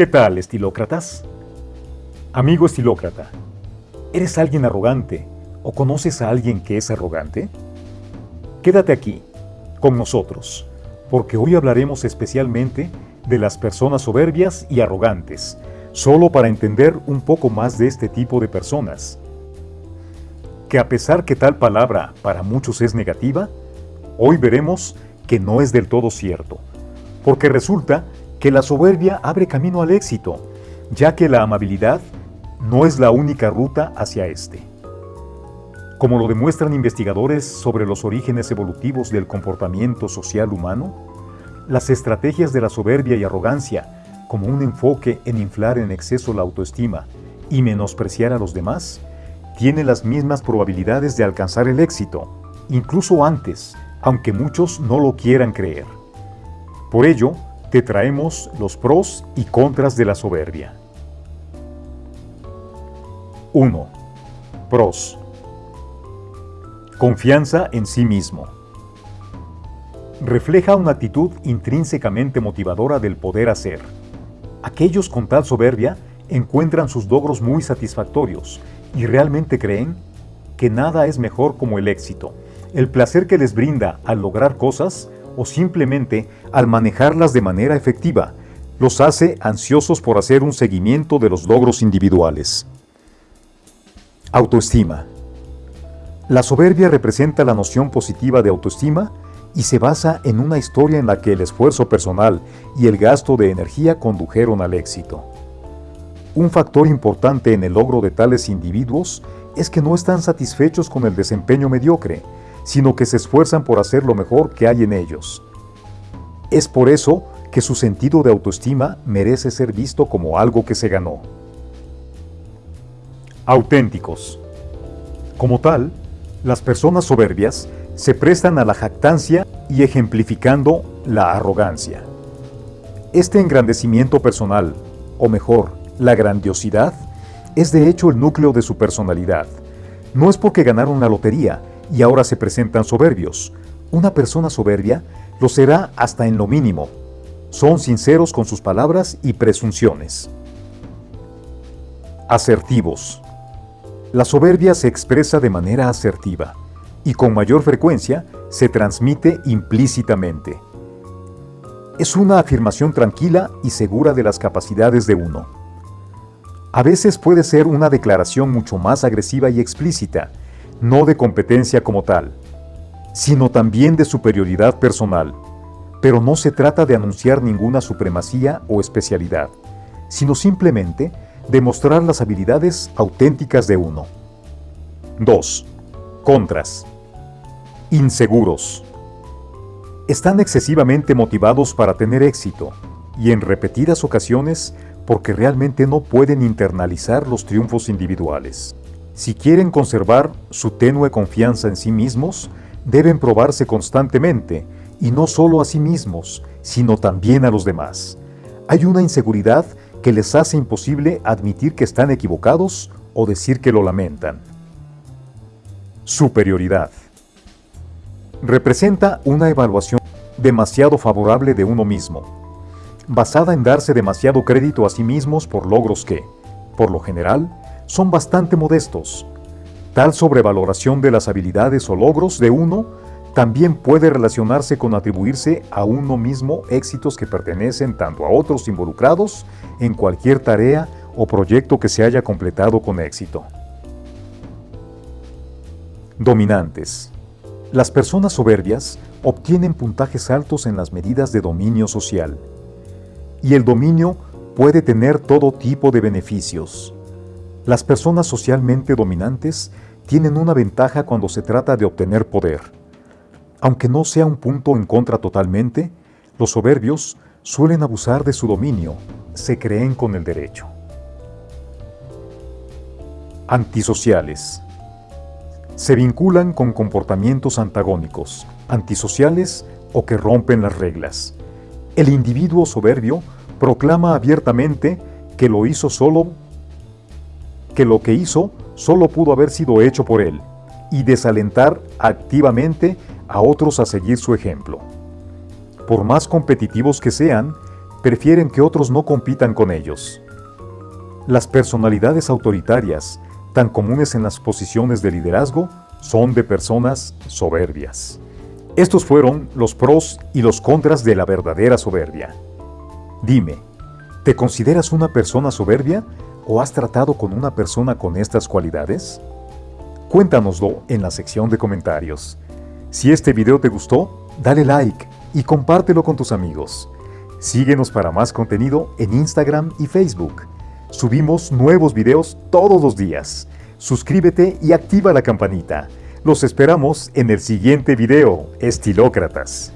¿Qué tal, estilócratas? Amigo estilócrata, ¿eres alguien arrogante o conoces a alguien que es arrogante? Quédate aquí, con nosotros, porque hoy hablaremos especialmente de las personas soberbias y arrogantes, solo para entender un poco más de este tipo de personas. Que a pesar que tal palabra para muchos es negativa, hoy veremos que no es del todo cierto, porque resulta que la soberbia abre camino al éxito, ya que la amabilidad no es la única ruta hacia este. Como lo demuestran investigadores sobre los orígenes evolutivos del comportamiento social humano, las estrategias de la soberbia y arrogancia, como un enfoque en inflar en exceso la autoestima y menospreciar a los demás, tienen las mismas probabilidades de alcanzar el éxito, incluso antes, aunque muchos no lo quieran creer. Por ello, te traemos los pros y contras de la soberbia. 1. Pros. Confianza en sí mismo. Refleja una actitud intrínsecamente motivadora del poder hacer. Aquellos con tal soberbia encuentran sus logros muy satisfactorios y realmente creen que nada es mejor como el éxito, el placer que les brinda al lograr cosas o simplemente al manejarlas de manera efectiva, los hace ansiosos por hacer un seguimiento de los logros individuales. Autoestima. La soberbia representa la noción positiva de autoestima y se basa en una historia en la que el esfuerzo personal y el gasto de energía condujeron al éxito. Un factor importante en el logro de tales individuos es que no están satisfechos con el desempeño mediocre, sino que se esfuerzan por hacer lo mejor que hay en ellos. Es por eso que su sentido de autoestima merece ser visto como algo que se ganó. Auténticos. Como tal, las personas soberbias se prestan a la jactancia y ejemplificando la arrogancia. Este engrandecimiento personal, o mejor, la grandiosidad, es de hecho el núcleo de su personalidad. No es porque ganaron la lotería, y ahora se presentan soberbios. Una persona soberbia lo será hasta en lo mínimo. Son sinceros con sus palabras y presunciones. Asertivos. La soberbia se expresa de manera asertiva y con mayor frecuencia se transmite implícitamente. Es una afirmación tranquila y segura de las capacidades de uno. A veces puede ser una declaración mucho más agresiva y explícita, no de competencia como tal, sino también de superioridad personal. Pero no se trata de anunciar ninguna supremacía o especialidad, sino simplemente de mostrar las habilidades auténticas de uno. 2. Contras. Inseguros. Están excesivamente motivados para tener éxito y en repetidas ocasiones porque realmente no pueden internalizar los triunfos individuales. Si quieren conservar su tenue confianza en sí mismos, deben probarse constantemente, y no solo a sí mismos, sino también a los demás. Hay una inseguridad que les hace imposible admitir que están equivocados o decir que lo lamentan. Superioridad. Representa una evaluación demasiado favorable de uno mismo, basada en darse demasiado crédito a sí mismos por logros que, por lo general, son bastante modestos. Tal sobrevaloración de las habilidades o logros de uno también puede relacionarse con atribuirse a uno mismo éxitos que pertenecen tanto a otros involucrados en cualquier tarea o proyecto que se haya completado con éxito. Dominantes. Las personas soberbias obtienen puntajes altos en las medidas de dominio social. Y el dominio puede tener todo tipo de beneficios. Las personas socialmente dominantes tienen una ventaja cuando se trata de obtener poder. Aunque no sea un punto en contra totalmente, los soberbios suelen abusar de su dominio, se creen con el derecho. Antisociales. Se vinculan con comportamientos antagónicos, antisociales o que rompen las reglas. El individuo soberbio proclama abiertamente que lo hizo solo que lo que hizo solo pudo haber sido hecho por él, y desalentar activamente a otros a seguir su ejemplo. Por más competitivos que sean, prefieren que otros no compitan con ellos. Las personalidades autoritarias, tan comunes en las posiciones de liderazgo, son de personas soberbias. Estos fueron los pros y los contras de la verdadera soberbia. Dime, ¿te consideras una persona soberbia o has tratado con una persona con estas cualidades? Cuéntanoslo en la sección de comentarios. Si este video te gustó, dale like y compártelo con tus amigos. Síguenos para más contenido en Instagram y Facebook. Subimos nuevos videos todos los días. Suscríbete y activa la campanita. Los esperamos en el siguiente video, Estilócratas.